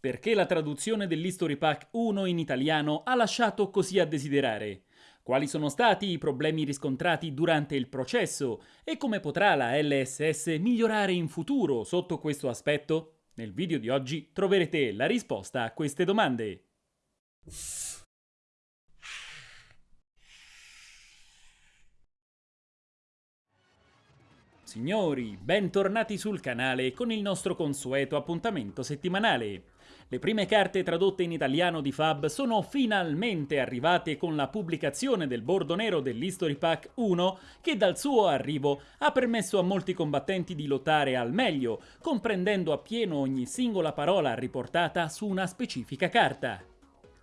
Perché la traduzione dell'History Pack 1 in italiano ha lasciato così a desiderare? Quali sono stati i problemi riscontrati durante il processo e come potrà la LSS migliorare in futuro sotto questo aspetto? Nel video di oggi troverete la risposta a queste domande. Signori, bentornati sul canale con il nostro consueto appuntamento settimanale. Le prime carte tradotte in italiano di Fab sono finalmente arrivate con la pubblicazione del bordo nero dell'History Pack 1 che dal suo arrivo ha permesso a molti combattenti di lottare al meglio, comprendendo appieno ogni singola parola riportata su una specifica carta.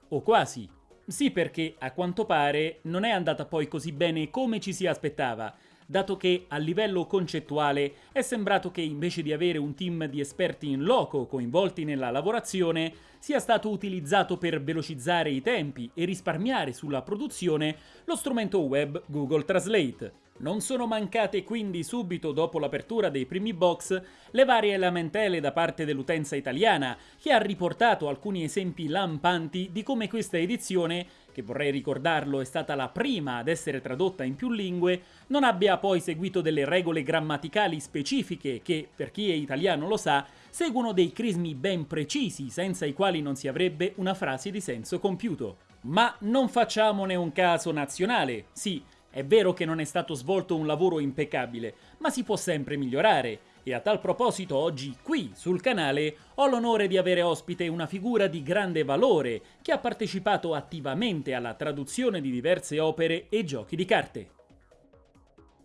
O quasi. Sì perché, a quanto pare, non è andata poi così bene come ci si aspettava, dato che a livello concettuale è sembrato che invece di avere un team di esperti in loco coinvolti nella lavorazione, sia stato utilizzato per velocizzare i tempi e risparmiare sulla produzione lo strumento web Google Translate. Non sono mancate quindi subito dopo l'apertura dei primi box le varie lamentele da parte dell'utenza italiana, che ha riportato alcuni esempi lampanti di come questa edizione che vorrei ricordarlo è stata la prima ad essere tradotta in più lingue, non abbia poi seguito delle regole grammaticali specifiche che, per chi è italiano lo sa, seguono dei crismi ben precisi senza i quali non si avrebbe una frase di senso compiuto. Ma non facciamone un caso nazionale, sì, è vero che non è stato svolto un lavoro impeccabile, ma si può sempre migliorare e a tal proposito oggi qui sul canale ho l'onore di avere ospite una figura di grande valore che ha partecipato attivamente alla traduzione di diverse opere e giochi di carte.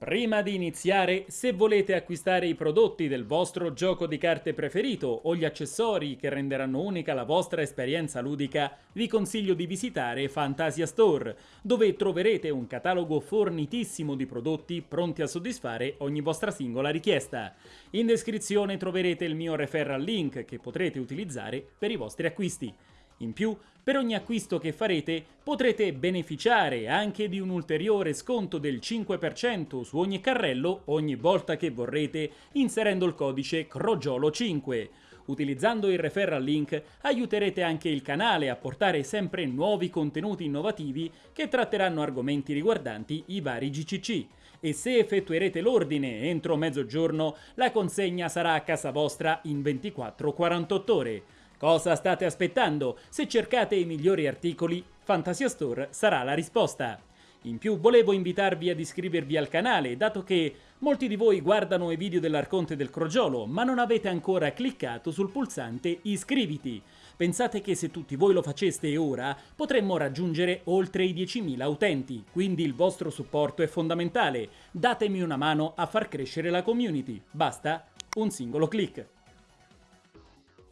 Prima di iniziare, se volete acquistare i prodotti del vostro gioco di carte preferito o gli accessori che renderanno unica la vostra esperienza ludica, vi consiglio di visitare Fantasia Store, dove troverete un catalogo fornitissimo di prodotti pronti a soddisfare ogni vostra singola richiesta. In descrizione troverete il mio referral link che potrete utilizzare per i vostri acquisti. In più, per ogni acquisto che farete potrete beneficiare anche di un ulteriore sconto del 5% su ogni carrello ogni volta che vorrete inserendo il codice CROGIOLO5. Utilizzando il referral link aiuterete anche il canale a portare sempre nuovi contenuti innovativi che tratteranno argomenti riguardanti i vari GCC e se effettuerete l'ordine entro mezzogiorno la consegna sarà a casa vostra in 24-48 ore. Cosa state aspettando? Se cercate i migliori articoli, Fantasia Store sarà la risposta. In più volevo invitarvi ad iscrivervi al canale, dato che molti di voi guardano i video dell'Arconte del Crogiolo, ma non avete ancora cliccato sul pulsante iscriviti. Pensate che se tutti voi lo faceste ora, potremmo raggiungere oltre i 10.000 utenti, quindi il vostro supporto è fondamentale. Datemi una mano a far crescere la community. Basta un singolo clic.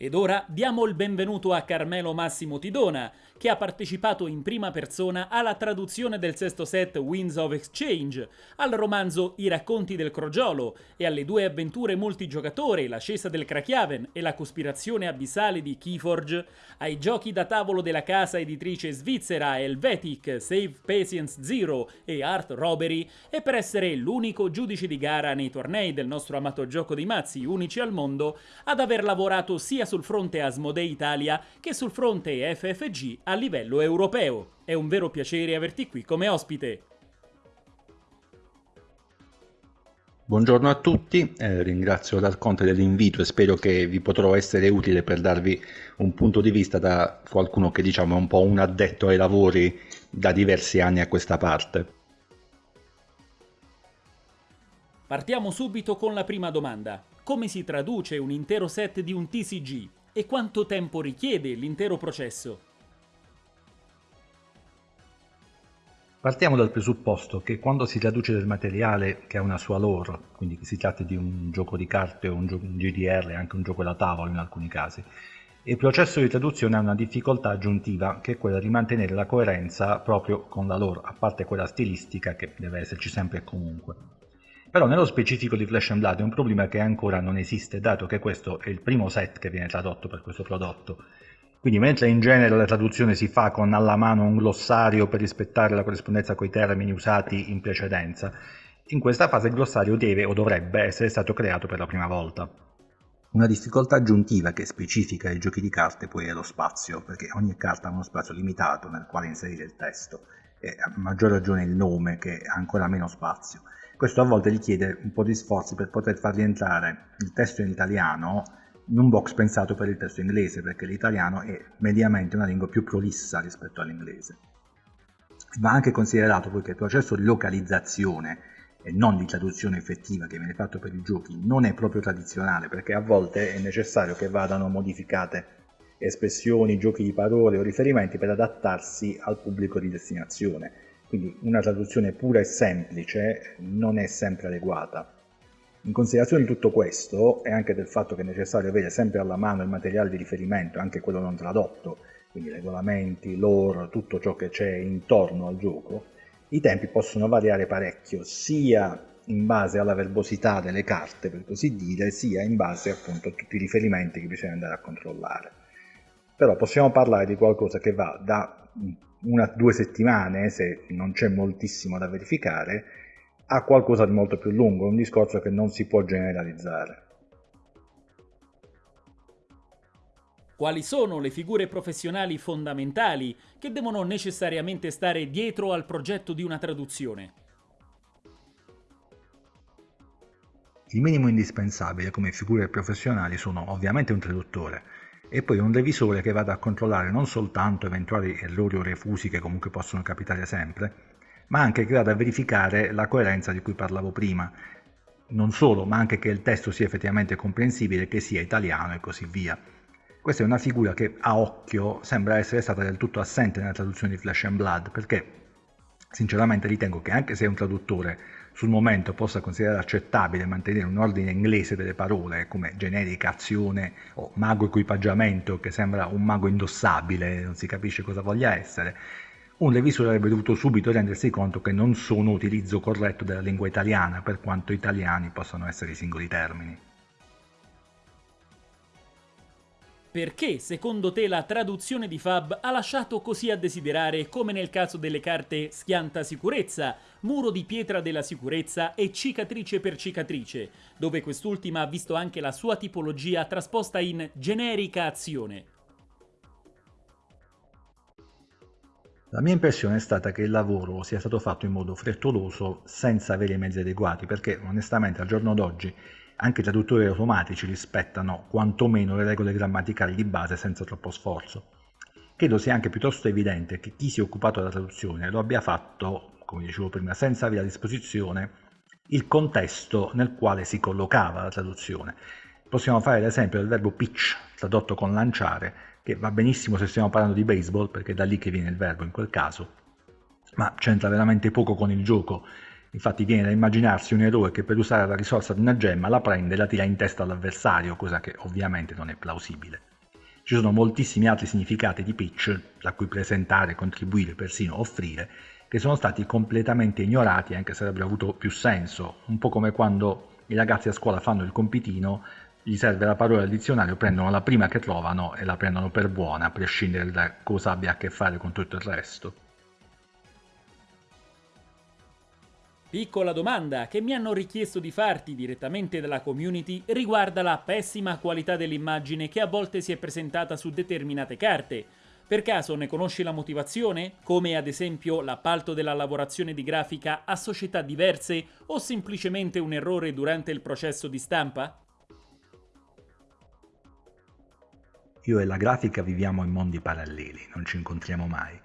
Ed ora diamo il benvenuto a Carmelo Massimo Tidona, che ha partecipato in prima persona alla traduzione del sesto set Winds of Exchange, al romanzo I racconti del crogiolo e alle due avventure multigiocatore L'ascesa del Krakiaven e la cospirazione abissale di Keyforge, ai giochi da tavolo della casa editrice svizzera Helvetic, Save Patience Zero e Art Robbery e per essere l'unico giudice di gara nei tornei del nostro amato gioco dei mazzi unici al mondo ad aver lavorato sia sul fronte Asmodee Italia che sul fronte FFG a livello europeo. È un vero piacere averti qui come ospite. Buongiorno a tutti, eh, ringrazio Dal Conte dell'invito e spero che vi potrò essere utile per darvi un punto di vista da qualcuno che diciamo è un po' un addetto ai lavori da diversi anni a questa parte. Partiamo subito con la prima domanda. Come si traduce un intero set di un TCG e quanto tempo richiede l'intero processo? Partiamo dal presupposto che quando si traduce del materiale che ha una sua lore, quindi che si tratti di un gioco di carte o un, un GDR, anche un gioco da tavolo in alcuni casi, il processo di traduzione ha una difficoltà aggiuntiva che è quella di mantenere la coerenza proprio con la lore, a parte quella stilistica che deve esserci sempre e comunque. Però nello specifico di Flash and Blood è un problema che ancora non esiste, dato che questo è il primo set che viene tradotto per questo prodotto quindi mentre in genere la traduzione si fa con alla mano un glossario per rispettare la corrispondenza con i termini usati in precedenza, in questa fase il glossario deve o dovrebbe essere stato creato per la prima volta. Una difficoltà aggiuntiva che specifica i giochi di carte poi è lo spazio, perché ogni carta ha uno spazio limitato nel quale inserire il testo e a maggior ragione il nome che ha ancora meno spazio. Questo a volte richiede un po' di sforzi per poter far rientrare il testo in italiano in un box pensato per il testo inglese, perché l'italiano è mediamente una lingua più prolissa rispetto all'inglese. Va anche considerato poi che il processo di localizzazione e non di traduzione effettiva che viene fatto per i giochi non è proprio tradizionale perché a volte è necessario che vadano modificate espressioni, giochi di parole o riferimenti per adattarsi al pubblico di destinazione. Quindi una traduzione pura e semplice non è sempre adeguata. In considerazione di tutto questo e anche del fatto che è necessario avere sempre alla mano il materiale di riferimento, anche quello non tradotto, quindi regolamenti, lore, tutto ciò che c'è intorno al gioco, i tempi possono variare parecchio, sia in base alla verbosità delle carte, per così dire, sia in base appunto a tutti i riferimenti che bisogna andare a controllare. Però possiamo parlare di qualcosa che va da una o due settimane, se non c'è moltissimo da verificare, a qualcosa di molto più lungo, un discorso che non si può generalizzare. Quali sono le figure professionali fondamentali che devono necessariamente stare dietro al progetto di una traduzione? Il minimo indispensabile come figure professionali sono ovviamente un traduttore e poi un revisore che vada a controllare non soltanto eventuali errori o refusi che comunque possono capitare sempre, ma anche che vada a verificare la coerenza di cui parlavo prima. Non solo, ma anche che il testo sia effettivamente comprensibile, che sia italiano e così via. Questa è una figura che a occhio sembra essere stata del tutto assente nella traduzione di Flesh and Blood, perché sinceramente ritengo che anche se un traduttore sul momento possa considerare accettabile mantenere un ordine inglese delle parole come generica azione o mago equipaggiamento che sembra un mago indossabile, non si capisce cosa voglia essere, un revisore avrebbe dovuto subito rendersi conto che non sono utilizzo corretto della lingua italiana per quanto italiani possano essere i singoli termini. Perché, secondo te, la traduzione di Fab ha lasciato così a desiderare come nel caso delle carte Schianta Sicurezza, Muro di Pietra della Sicurezza e Cicatrice per Cicatrice, dove quest'ultima ha visto anche la sua tipologia trasposta in generica azione? La mia impressione è stata che il lavoro sia stato fatto in modo frettoloso senza avere i mezzi adeguati, perché onestamente al giorno d'oggi anche i traduttori automatici rispettano quantomeno le regole grammaticali di base senza troppo sforzo. Credo sia anche piuttosto evidente che chi si è occupato della traduzione lo abbia fatto, come dicevo prima, senza avere a disposizione il contesto nel quale si collocava la traduzione. Possiamo fare l'esempio del verbo pitch, tradotto con lanciare, che va benissimo se stiamo parlando di baseball, perché è da lì che viene il verbo in quel caso, ma c'entra veramente poco con il gioco Infatti viene da immaginarsi un eroe che per usare la risorsa di una gemma la prende e la tira in testa all'avversario, cosa che ovviamente non è plausibile. Ci sono moltissimi altri significati di pitch, da cui presentare, contribuire, persino offrire, che sono stati completamente ignorati anche se avrebbero avuto più senso, un po' come quando i ragazzi a scuola fanno il compitino, gli serve la parola al dizionario, prendono la prima che trovano e la prendono per buona, a prescindere da cosa abbia a che fare con tutto il resto. Piccola domanda che mi hanno richiesto di farti direttamente dalla community riguarda la pessima qualità dell'immagine che a volte si è presentata su determinate carte. Per caso ne conosci la motivazione? Come ad esempio l'appalto della lavorazione di grafica a società diverse o semplicemente un errore durante il processo di stampa? Io e la grafica viviamo in mondi paralleli, non ci incontriamo mai.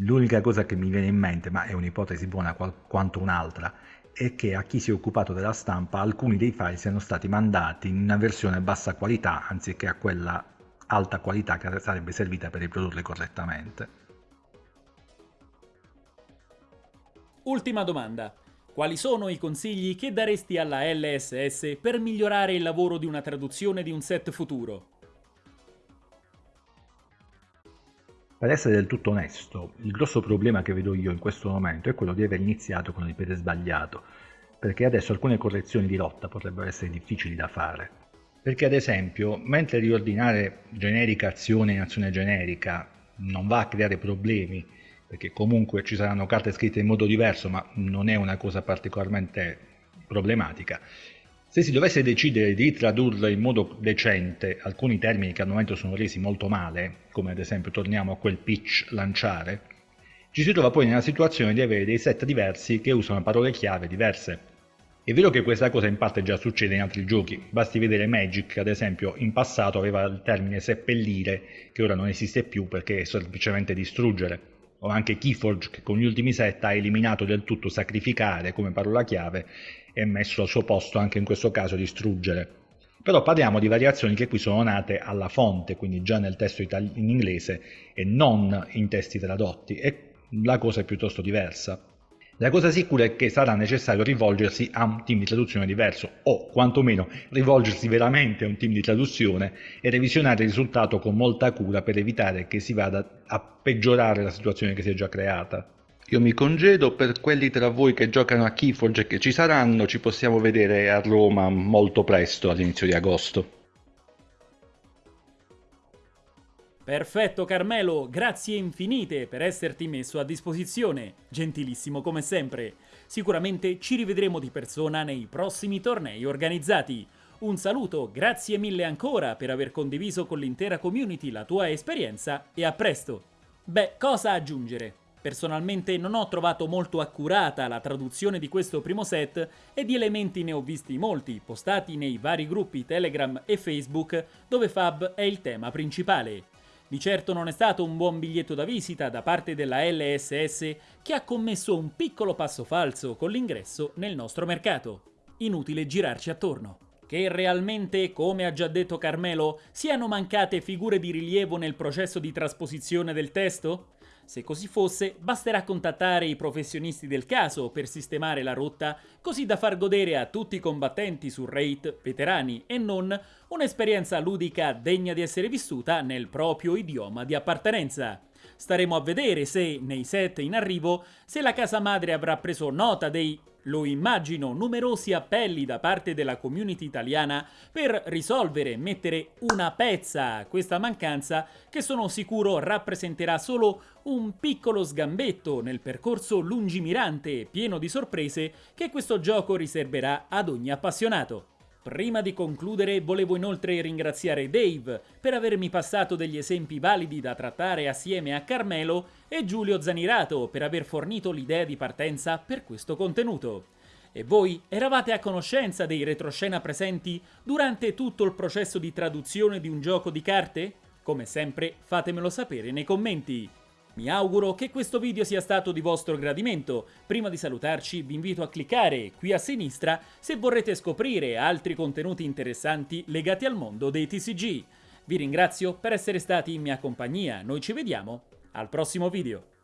L'unica cosa che mi viene in mente, ma è un'ipotesi buona quanto un'altra, è che a chi si è occupato della stampa alcuni dei file siano stati mandati in una versione bassa qualità anziché a quella alta qualità che sarebbe servita per riprodurli correttamente. Ultima domanda. Quali sono i consigli che daresti alla LSS per migliorare il lavoro di una traduzione di un set futuro? Per essere del tutto onesto, il grosso problema che vedo io in questo momento è quello di aver iniziato con il piede sbagliato, perché adesso alcune correzioni di lotta potrebbero essere difficili da fare. Perché ad esempio, mentre riordinare generica azione in azione generica non va a creare problemi, perché comunque ci saranno carte scritte in modo diverso, ma non è una cosa particolarmente problematica, Se si dovesse decidere di tradurre in modo decente alcuni termini che al momento sono resi molto male, come ad esempio torniamo a quel pitch lanciare, ci si trova poi nella situazione di avere dei set diversi che usano parole chiave diverse. È vero che questa cosa in parte già succede in altri giochi, basti vedere Magic ad esempio in passato aveva il termine seppellire che ora non esiste più perché è semplicemente distruggere, o anche Keyforge che con gli ultimi set ha eliminato del tutto sacrificare come parola chiave e messo al suo posto anche in questo caso distruggere. Però parliamo di variazioni che qui sono nate alla fonte, quindi già nel testo in inglese e non in testi tradotti e la cosa è piuttosto diversa. La cosa sicura è che sarà necessario rivolgersi a un team di traduzione diverso o quantomeno rivolgersi veramente a un team di traduzione e revisionare il risultato con molta cura per evitare che si vada a peggiorare la situazione che si è già creata. Io mi congedo, per quelli tra voi che giocano a Keyforge e che ci saranno, ci possiamo vedere a Roma molto presto all'inizio di agosto. Perfetto Carmelo, grazie infinite per esserti messo a disposizione, gentilissimo come sempre. Sicuramente ci rivedremo di persona nei prossimi tornei organizzati. Un saluto, grazie mille ancora per aver condiviso con l'intera community la tua esperienza e a presto. Beh, cosa aggiungere? Personalmente non ho trovato molto accurata la traduzione di questo primo set e di elementi ne ho visti molti, postati nei vari gruppi Telegram e Facebook dove Fab è il tema principale. Di certo non è stato un buon biglietto da visita da parte della LSS che ha commesso un piccolo passo falso con l'ingresso nel nostro mercato. Inutile girarci attorno. Che realmente, come ha già detto Carmelo, siano mancate figure di rilievo nel processo di trasposizione del testo? Se così fosse, basterà contattare i professionisti del caso per sistemare la rotta, così da far godere a tutti i combattenti su Raid, veterani e non, un'esperienza ludica degna di essere vissuta nel proprio idioma di appartenenza. Staremo a vedere se, nei set in arrivo, se la casa madre avrà preso nota dei lo immagino numerosi appelli da parte della community italiana per risolvere mettere una pezza a questa mancanza che sono sicuro rappresenterà solo un piccolo sgambetto nel percorso lungimirante e pieno di sorprese che questo gioco riserverà ad ogni appassionato. Prima di concludere volevo inoltre ringraziare Dave per avermi passato degli esempi validi da trattare assieme a Carmelo e Giulio Zanirato per aver fornito l'idea di partenza per questo contenuto. E voi eravate a conoscenza dei retroscena presenti durante tutto il processo di traduzione di un gioco di carte? Come sempre fatemelo sapere nei commenti. Mi auguro che questo video sia stato di vostro gradimento. Prima di salutarci vi invito a cliccare qui a sinistra se vorrete scoprire altri contenuti interessanti legati al mondo dei TCG. Vi ringrazio per essere stati in mia compagnia, noi ci vediamo al prossimo video.